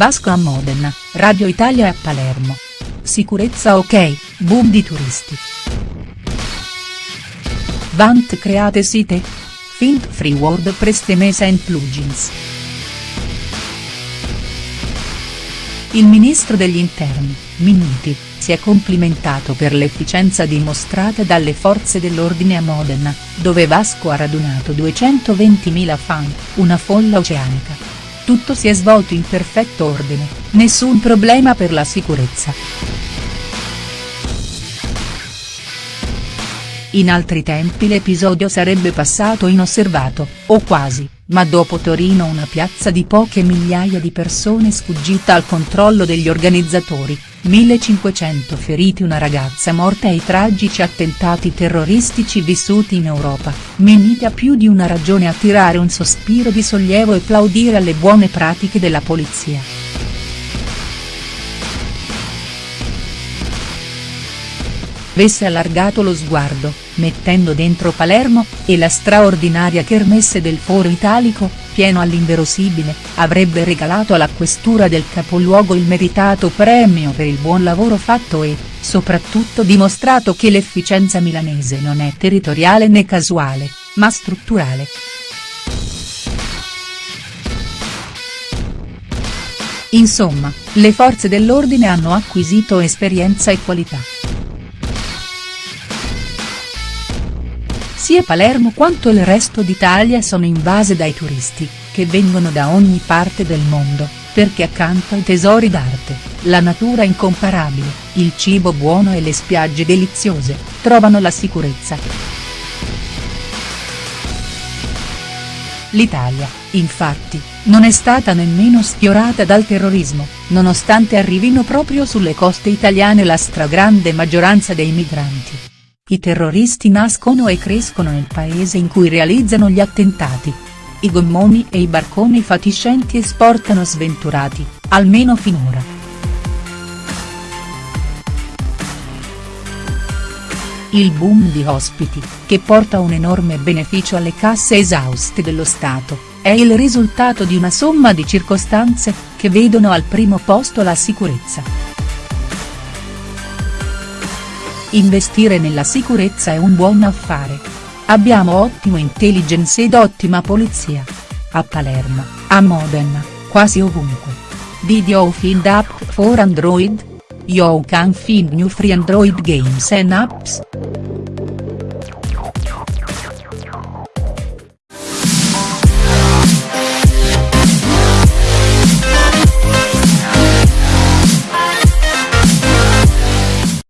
Vasco a Modena, Radio Italia a Palermo. Sicurezza ok, boom di turisti. Vant create site? Fint free WordPress temesa and plugins. Il ministro degli interni, Minniti, si è complimentato per l'efficienza dimostrata dalle forze dell'ordine a Modena, dove Vasco ha radunato 220.000 fan, una folla oceanica. Tutto si è svolto in perfetto ordine, nessun problema per la sicurezza. In altri tempi l'episodio sarebbe passato inosservato, o quasi, ma dopo Torino una piazza di poche migliaia di persone sfuggita al controllo degli organizzatori, 1500 feriti una ragazza morta e i tragici attentati terroristici vissuti in Europa, ha più di una ragione a tirare un sospiro di sollievo e plaudire alle buone pratiche della polizia. Avesse allargato lo sguardo, mettendo dentro Palermo, e la straordinaria kermesse del Foro Italico, pieno all'inverosibile, avrebbe regalato alla questura del capoluogo il meritato premio per il buon lavoro fatto e, soprattutto dimostrato che l'efficienza milanese non è territoriale né casuale, ma strutturale. Insomma, le forze dell'ordine hanno acquisito esperienza e qualità. Sia Palermo quanto il resto d'Italia sono invase dai turisti, che vengono da ogni parte del mondo, perché accanto ai tesori d'arte, la natura incomparabile, il cibo buono e le spiagge deliziose, trovano la sicurezza. L'Italia, infatti, non è stata nemmeno sfiorata dal terrorismo, nonostante arrivino proprio sulle coste italiane la stragrande maggioranza dei migranti. I terroristi nascono e crescono nel paese in cui realizzano gli attentati. I gommoni e i barconi fatiscenti esportano sventurati, almeno finora. Il boom di ospiti, che porta un enorme beneficio alle casse esauste dello Stato, è il risultato di una somma di circostanze, che vedono al primo posto la sicurezza. Investire nella sicurezza è un buon affare. Abbiamo ottimo intelligence ed ottima polizia. A Palermo, a Modena, quasi ovunque. Did you find app for Android? You can find new free Android games and apps.